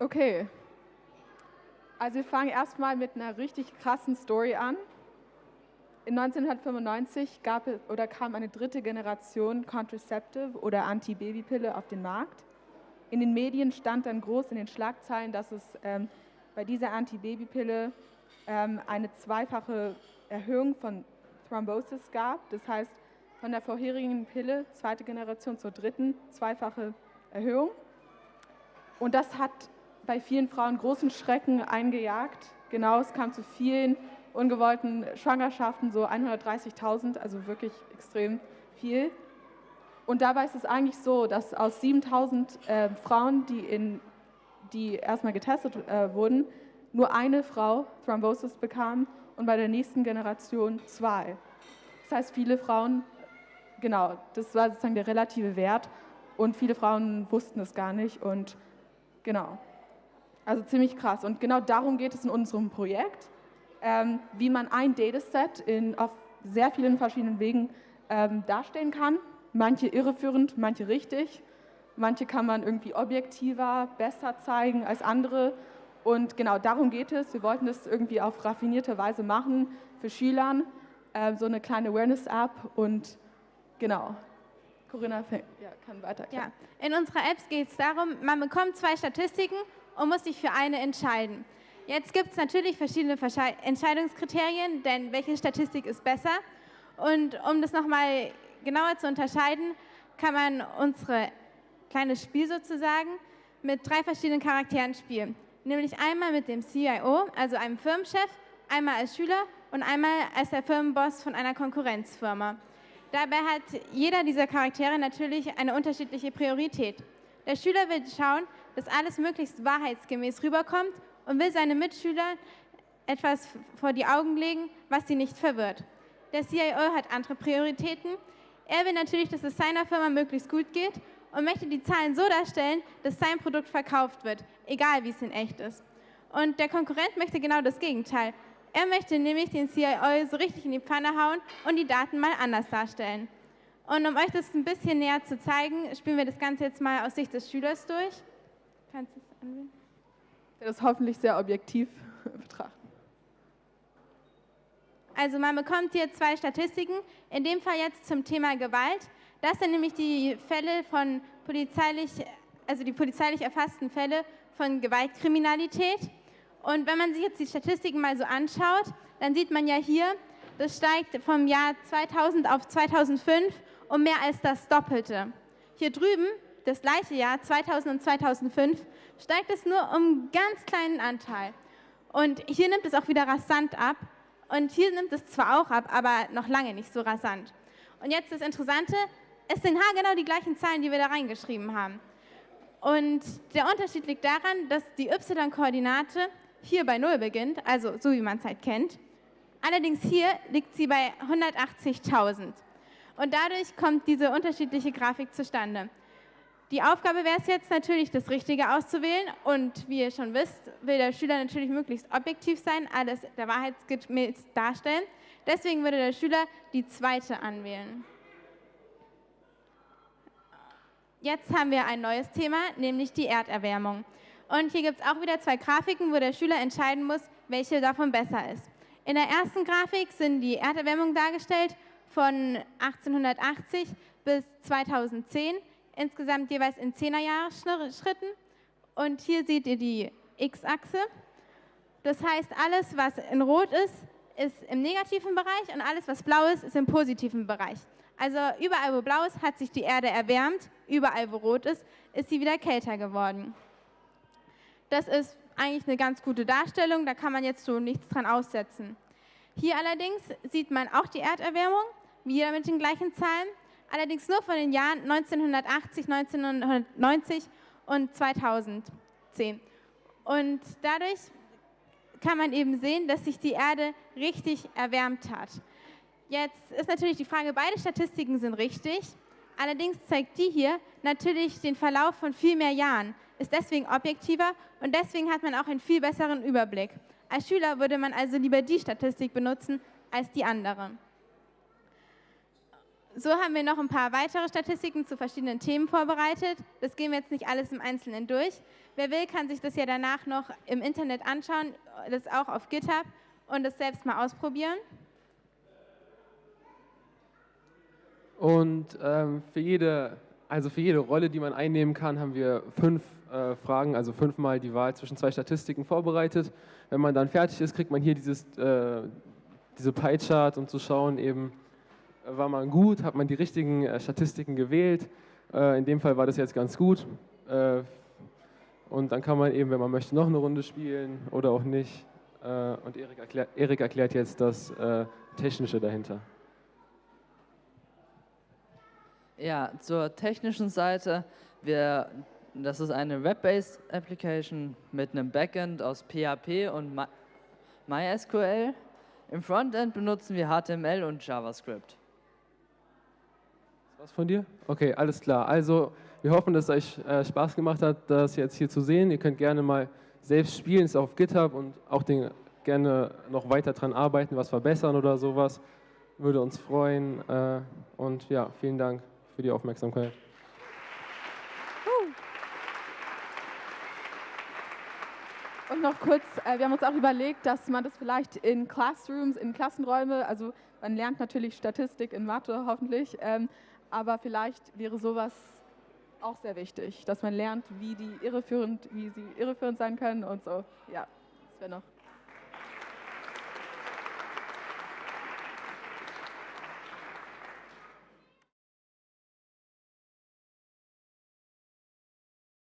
Okay. Also wir fangen erstmal mit einer richtig krassen Story an. In 1995 gab es oder kam eine dritte Generation Contraceptive oder Antibabypille auf den Markt. In den Medien stand dann groß in den Schlagzeilen, dass es ähm, bei dieser Antibabypille ähm, eine zweifache Erhöhung von Thrombosis gab. Das heißt, von der vorherigen Pille, zweite Generation zur dritten, zweifache Erhöhung. Und das hat bei vielen Frauen großen Schrecken eingejagt. Genau, es kam zu vielen ungewollten Schwangerschaften, so 130.000, also wirklich extrem viel. Und dabei ist es eigentlich so, dass aus 7.000 äh, Frauen, die, in, die erstmal getestet äh, wurden, nur eine Frau Thrombosis bekam und bei der nächsten Generation zwei. Das heißt, viele Frauen, genau, das war sozusagen der relative Wert und viele Frauen wussten es gar nicht und genau. Also ziemlich krass. Und genau darum geht es in unserem Projekt, ähm, wie man ein Dataset in, auf sehr vielen verschiedenen Wegen ähm, darstellen kann. Manche irreführend, manche richtig. Manche kann man irgendwie objektiver, besser zeigen als andere. Und genau darum geht es. Wir wollten das irgendwie auf raffinierte Weise machen für Schülern, äh, so eine kleine Awareness-App und genau. Corinna ja, kann weiter. Ja. In unserer App geht es darum, man bekommt zwei Statistiken und muss sich für eine entscheiden. Jetzt gibt es natürlich verschiedene Entscheidungskriterien, denn welche Statistik ist besser? Und um das nochmal genauer zu unterscheiden, kann man unsere kleines Spiel sozusagen mit drei verschiedenen Charakteren spielen. Nämlich einmal mit dem CIO, also einem Firmenchef, einmal als Schüler und einmal als der Firmenboss von einer Konkurrenzfirma. Dabei hat jeder dieser Charaktere natürlich eine unterschiedliche Priorität. Der Schüler will schauen, dass alles möglichst wahrheitsgemäß rüberkommt und will seine Mitschüler etwas vor die Augen legen, was sie nicht verwirrt. Der CIO hat andere Prioritäten. Er will natürlich, dass es seiner Firma möglichst gut geht und möchte die Zahlen so darstellen, dass sein Produkt verkauft wird, egal wie es in echt ist. Und der Konkurrent möchte genau das Gegenteil. Er möchte nämlich den CIO so richtig in die Pfanne hauen und die Daten mal anders darstellen. Und um euch das ein bisschen näher zu zeigen, spielen wir das Ganze jetzt mal aus Sicht des Schülers durch. Kannst du es anwählen? Das hoffentlich sehr objektiv betrachten. Also man bekommt hier zwei Statistiken, in dem Fall jetzt zum Thema Gewalt. Das sind nämlich die Fälle von polizeilich, also die polizeilich erfassten Fälle von Gewaltkriminalität. Und wenn man sich jetzt die Statistiken mal so anschaut, dann sieht man ja hier, das steigt vom Jahr 2000 auf 2005 um mehr als das Doppelte. Hier drüben das gleiche Jahr, 2000 und 2005, steigt es nur um einen ganz kleinen Anteil. Und hier nimmt es auch wieder rasant ab. Und hier nimmt es zwar auch ab, aber noch lange nicht so rasant. Und jetzt das Interessante, es sind haargenau die gleichen Zahlen, die wir da reingeschrieben haben. Und der Unterschied liegt daran, dass die y-Koordinate hier bei 0 beginnt, also so wie man es halt kennt. Allerdings hier liegt sie bei 180.000. Und dadurch kommt diese unterschiedliche Grafik zustande. Die Aufgabe wäre es jetzt natürlich, das Richtige auszuwählen. Und wie ihr schon wisst, will der Schüler natürlich möglichst objektiv sein, alles der Wahrheit darstellen. Deswegen würde der Schüler die zweite anwählen. Jetzt haben wir ein neues Thema, nämlich die Erderwärmung. Und hier gibt es auch wieder zwei Grafiken, wo der Schüler entscheiden muss, welche davon besser ist. In der ersten Grafik sind die Erderwärmung dargestellt von 1880 bis 2010 insgesamt jeweils in 10er Schritten. Und hier seht ihr die X-Achse. Das heißt, alles, was in Rot ist, ist im negativen Bereich und alles, was blau ist, ist im positiven Bereich. Also überall, wo blau ist, hat sich die Erde erwärmt. Überall, wo rot ist, ist sie wieder kälter geworden. Das ist eigentlich eine ganz gute Darstellung, da kann man jetzt so nichts dran aussetzen. Hier allerdings sieht man auch die Erderwärmung, wieder mit den gleichen Zahlen allerdings nur von den Jahren 1980, 1990 und 2010. Und dadurch kann man eben sehen, dass sich die Erde richtig erwärmt hat. Jetzt ist natürlich die Frage, beide Statistiken sind richtig, allerdings zeigt die hier natürlich den Verlauf von viel mehr Jahren, ist deswegen objektiver und deswegen hat man auch einen viel besseren Überblick. Als Schüler würde man also lieber die Statistik benutzen als die andere. So haben wir noch ein paar weitere Statistiken zu verschiedenen Themen vorbereitet. Das gehen wir jetzt nicht alles im Einzelnen durch. Wer will, kann sich das ja danach noch im Internet anschauen, das auch auf GitHub und das selbst mal ausprobieren. Und ähm, für, jede, also für jede Rolle, die man einnehmen kann, haben wir fünf äh, Fragen, also fünfmal die Wahl zwischen zwei Statistiken vorbereitet. Wenn man dann fertig ist, kriegt man hier dieses, äh, diese Pie-Chart, um zu schauen, eben, war man gut, hat man die richtigen äh, Statistiken gewählt. Äh, in dem Fall war das jetzt ganz gut. Äh, und dann kann man eben, wenn man möchte, noch eine Runde spielen oder auch nicht. und Erik, erklär, Erik erklärt jetzt das Technische dahinter. Ja, zur technischen Seite. Wir, das ist eine Web-based Application mit einem Backend aus PHP und MySQL. Im Frontend benutzen wir HTML und JavaScript. Was von dir? Okay, alles klar. Also wir hoffen, dass es euch äh, Spaß gemacht hat, das jetzt hier zu sehen. Ihr könnt gerne mal selbst spielen, ist auf GitHub und auch den, gerne noch weiter dran arbeiten, was verbessern oder sowas. Würde uns freuen. Äh, und ja, vielen Dank für die Aufmerksamkeit. Und noch kurz, äh, wir haben uns auch überlegt, dass man das vielleicht in Classrooms, in Klassenräume, also man lernt natürlich Statistik in Mathe hoffentlich, ähm, aber vielleicht wäre sowas auch sehr wichtig, dass man lernt, wie die irreführend, wie sie irreführend sein können und so. Ja, das wäre noch